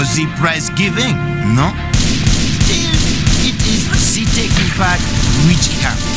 was the prize giving, no? Still, it is the Tech Impact which counts.